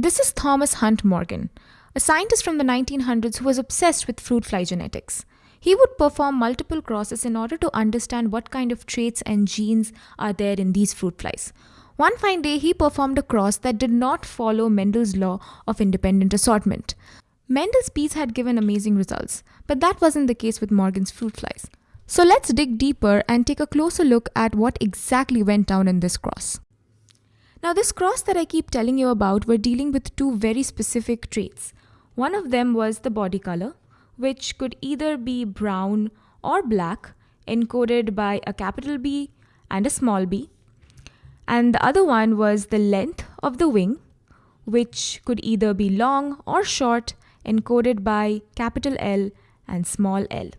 This is Thomas Hunt Morgan, a scientist from the 1900s who was obsessed with fruit fly genetics. He would perform multiple crosses in order to understand what kind of traits and genes are there in these fruit flies. One fine day, he performed a cross that did not follow Mendel's law of independent assortment. Mendel's bees had given amazing results, but that wasn't the case with Morgan's fruit flies. So let's dig deeper and take a closer look at what exactly went down in this cross. Now, this cross that I keep telling you about, we're dealing with two very specific traits. One of them was the body color, which could either be brown or black, encoded by a capital B and a small b. And the other one was the length of the wing, which could either be long or short, encoded by capital L and small l.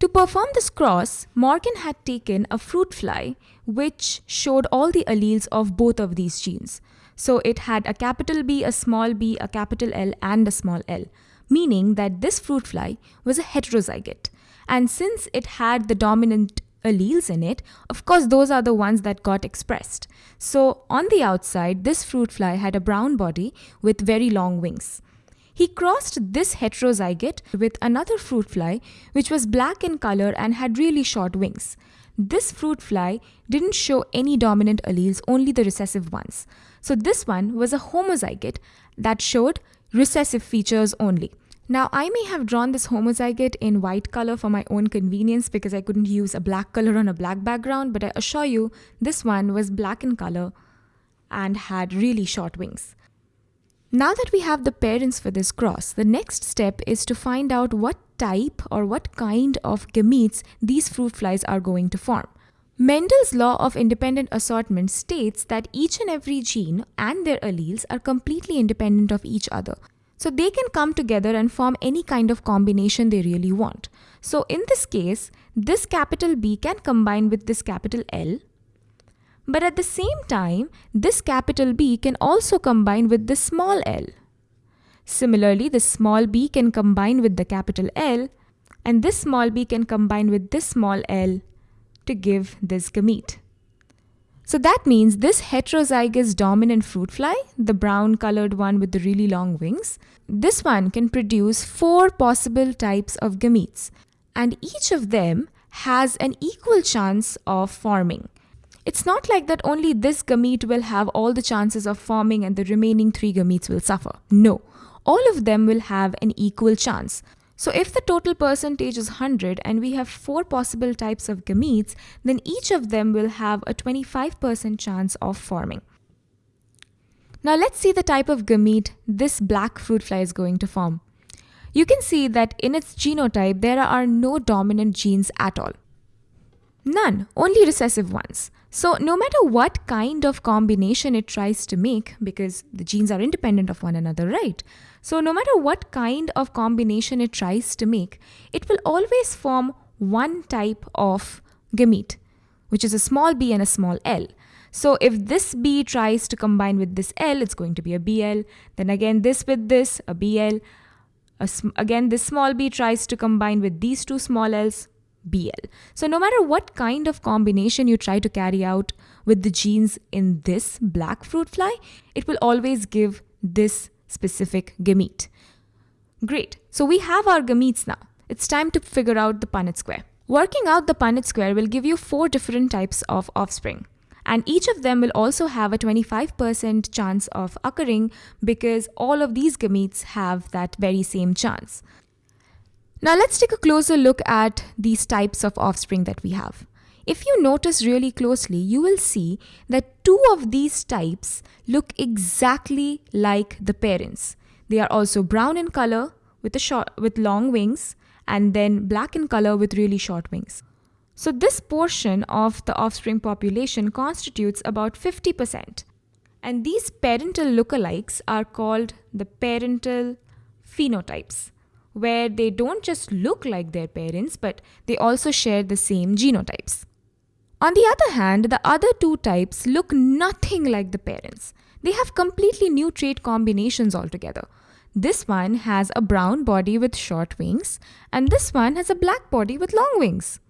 To perform this cross, Morgan had taken a fruit fly which showed all the alleles of both of these genes. So it had a capital B, a small b, a capital L, and a small l, meaning that this fruit fly was a heterozygote. And since it had the dominant alleles in it, of course, those are the ones that got expressed. So on the outside, this fruit fly had a brown body with very long wings. He crossed this heterozygote with another fruit fly, which was black in color and had really short wings. This fruit fly didn't show any dominant alleles, only the recessive ones. So this one was a homozygote that showed recessive features only. Now I may have drawn this homozygote in white color for my own convenience because I couldn't use a black color on a black background, but I assure you this one was black in color and had really short wings. Now that we have the parents for this cross, the next step is to find out what type or what kind of gametes these fruit flies are going to form. Mendel's law of independent assortment states that each and every gene and their alleles are completely independent of each other. So they can come together and form any kind of combination they really want. So in this case, this capital B can combine with this capital L but at the same time, this capital B can also combine with the small l. Similarly, the small b can combine with the capital L, and this small b can combine with this small l to give this gamete. So that means this heterozygous dominant fruit fly, the brown colored one with the really long wings, this one can produce four possible types of gametes, and each of them has an equal chance of forming. It's not like that only this gamete will have all the chances of forming and the remaining three gametes will suffer. No, all of them will have an equal chance. So if the total percentage is 100 and we have four possible types of gametes, then each of them will have a 25% chance of forming. Now let's see the type of gamete this black fruit fly is going to form. You can see that in its genotype, there are no dominant genes at all. None, only recessive ones. So no matter what kind of combination it tries to make, because the genes are independent of one another, right? So no matter what kind of combination it tries to make, it will always form one type of gamete, which is a small b and a small l. So if this B tries to combine with this L, it's going to be a BL. Then again, this with this, a BL. again, this small b tries to combine with these two small l's, BL. So no matter what kind of combination you try to carry out with the genes in this black fruit fly, it will always give this specific gamete. Great, so we have our gametes now. It's time to figure out the Punnett square. Working out the Punnett square will give you four different types of offspring. And each of them will also have a 25% chance of occurring because all of these gametes have that very same chance. Now let's take a closer look at these types of offspring that we have. If you notice really closely, you will see that two of these types look exactly like the parents. They are also brown in color with, a short, with long wings and then black in color with really short wings. So this portion of the offspring population constitutes about 50%. And these parental lookalikes are called the parental phenotypes where they don't just look like their parents, but they also share the same genotypes. On the other hand, the other two types look nothing like the parents. They have completely new trait combinations altogether. This one has a brown body with short wings, and this one has a black body with long wings.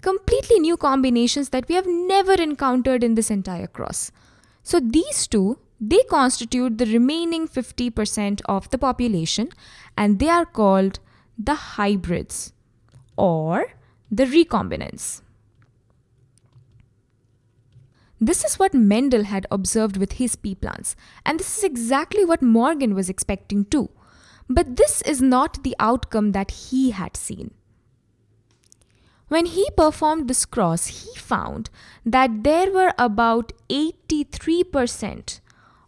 Completely new combinations that we have never encountered in this entire cross. So these two They constitute the remaining 50% of the population and they are called the hybrids or the recombinants. This is what Mendel had observed with his pea plants, and this is exactly what Morgan was expecting too. But this is not the outcome that he had seen. When he performed this cross, he found that there were about 83%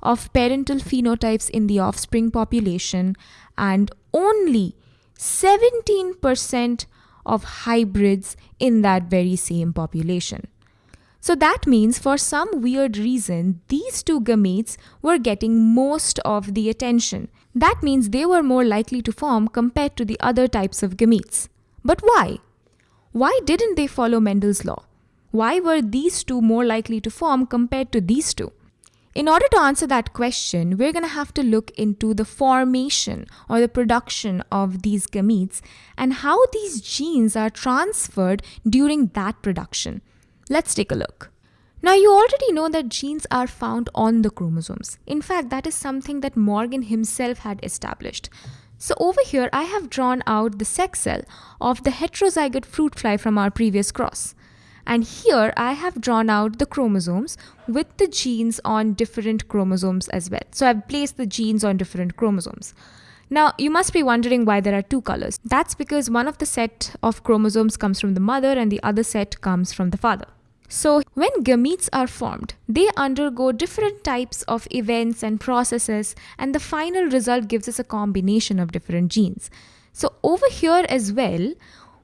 of parental phenotypes in the offspring population and only 17% of hybrids in that very same population. So that means for some weird reason, these two gametes were getting most of the attention. That means they were more likely to form compared to the other types of gametes. But why? Why didn't they follow Mendel's law? Why were these two more likely to form compared to these two? In order to answer that question, we're going to have to look into the formation or the production of these gametes and how these genes are transferred during that production. Let's take a look. Now, you already know that genes are found on the chromosomes. In fact, that is something that Morgan himself had established. So over here, I have drawn out the sex cell of the heterozygote fruit fly from our previous cross. And here I have drawn out the chromosomes with the genes on different chromosomes as well. So I've placed the genes on different chromosomes. Now, you must be wondering why there are two colors. That's because one of the set of chromosomes comes from the mother and the other set comes from the father. So, when gametes are formed, they undergo different types of events and processes, and the final result gives us a combination of different genes. So, over here as well,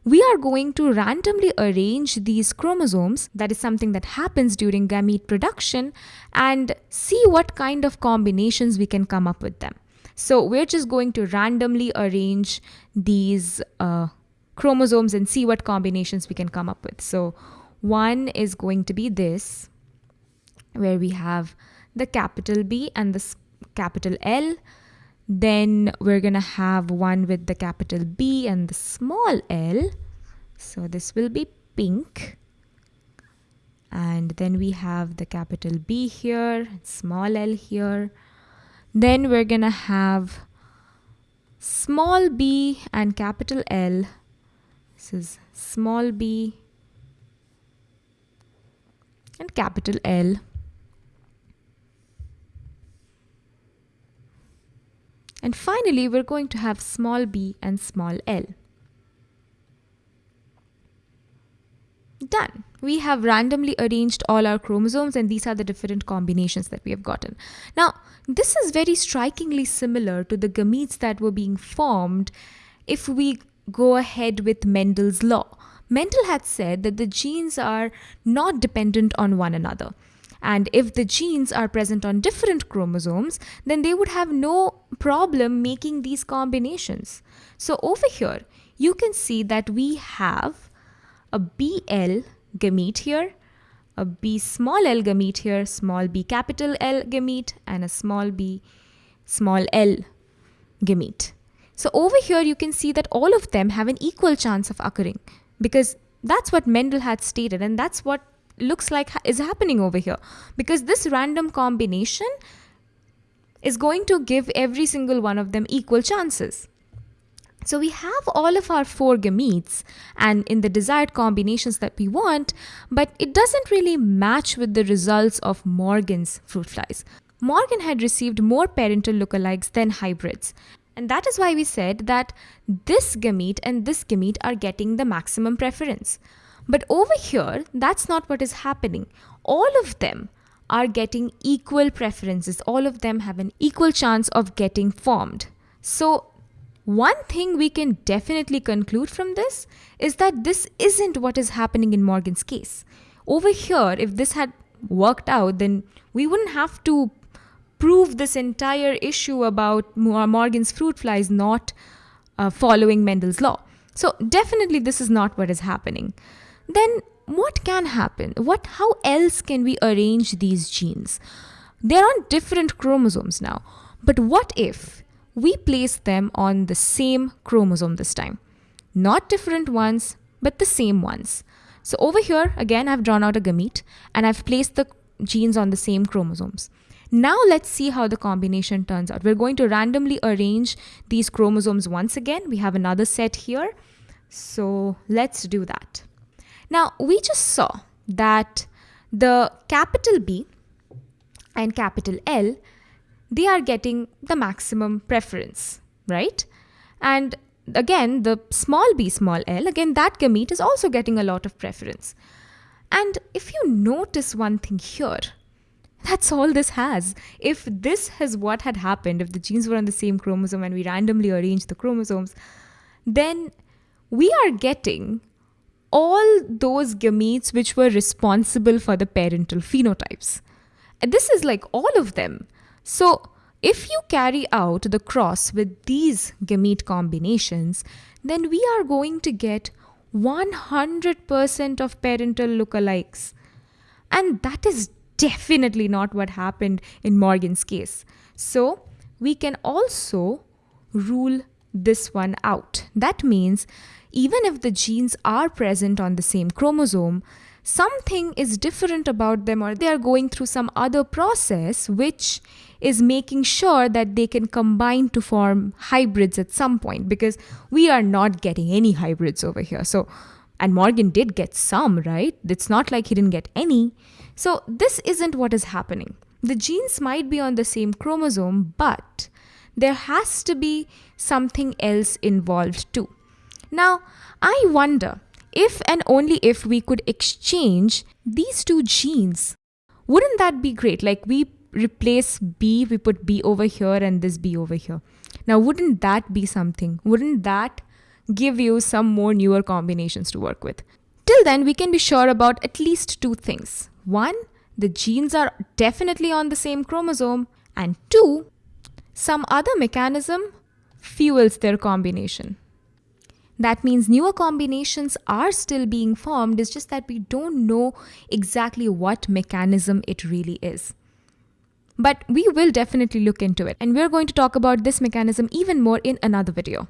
we are going to randomly arrange these chromosomes, that is something that happens during gamete production, and see what kind of combinations we can come up with them. So, we're just going to randomly arrange these uh, chromosomes and see what combinations we can come up with. So, one is going to be this, where we have the capital B and the capital L. Then we're going to have one with the capital B and the small l. So this will be pink. And then we have the capital B here, small l here. Then we're going to have small b and capital L. This is small b and capital L. And finally, we're going to have small b and small l. Done. We have randomly arranged all our chromosomes and these are the different combinations that we have gotten. Now, this is very strikingly similar to the gametes that were being formed if we go ahead with Mendel's law. Mendel had said that the genes are not dependent on one another. And if the genes are present on different chromosomes, then they would have no problem making these combinations. So over here, you can see that we have a BL gamete here, a B small l gamete here, small b capital L gamete, and a small b small l gamete. So over here, you can see that all of them have an equal chance of occurring because that's what Mendel had stated, and that's what looks like is happening over here. Because this random combination is going to give every single one of them equal chances. So we have all of our four gametes and in the desired combinations that we want, but it doesn't really match with the results of Morgan's fruit flies. Morgan had received more parental lookalikes than hybrids. And that is why we said that this gamete and this gamete are getting the maximum preference. But over here, that's not what is happening. All of them are getting equal preferences. All of them have an equal chance of getting formed. So one thing we can definitely conclude from this is that this isn't what is happening in Morgan's case. Over here, if this had worked out, then we wouldn't have to prove this entire issue about Morgan's fruit flies not uh, following Mendel's law. So definitely this is not what is happening. Then what can happen? What how else can we arrange these genes? They're on different chromosomes now. But what if we place them on the same chromosome this time? Not different ones, but the same ones. So over here, again, I've drawn out a gamete and I've placed the genes on the same chromosomes. Now let's see how the combination turns out. We're going to randomly arrange these chromosomes once again. We have another set here. So let's do that. Now we just saw that the capital B and capital L, they are getting the maximum preference, right? And again, the small b, small l, again, that gamete is also getting a lot of preference. And if you notice one thing here, that's all this has. If this is what had happened, if the genes were on the same chromosome and we randomly arranged the chromosomes, then we are getting all those gametes which were responsible for the parental phenotypes. And this is like all of them. So if you carry out the cross with these gamete combinations, then we are going to get 100% of parental lookalikes. And that is definitely not what happened in Morgan's case. So we can also rule this one out. That means even if the genes are present on the same chromosome, something is different about them or they are going through some other process which is making sure that they can combine to form hybrids at some point because we are not getting any hybrids over here. So, and Morgan did get some, right? It's not like he didn't get any. So, this isn't what is happening. The genes might be on the same chromosome, but there has to be something else involved too. Now, I wonder if and only if we could exchange these two genes. Wouldn't that be great? Like we replace B, we put B over here and this B over here. Now, wouldn't that be something? Wouldn't that give you some more newer combinations to work with? Till then, we can be sure about at least two things. One, the genes are definitely on the same chromosome. And two, some other mechanism fuels their combination. That means newer combinations are still being formed, it's just that we don't know exactly what mechanism it really is. But we will definitely look into it, and we're going to talk about this mechanism even more in another video.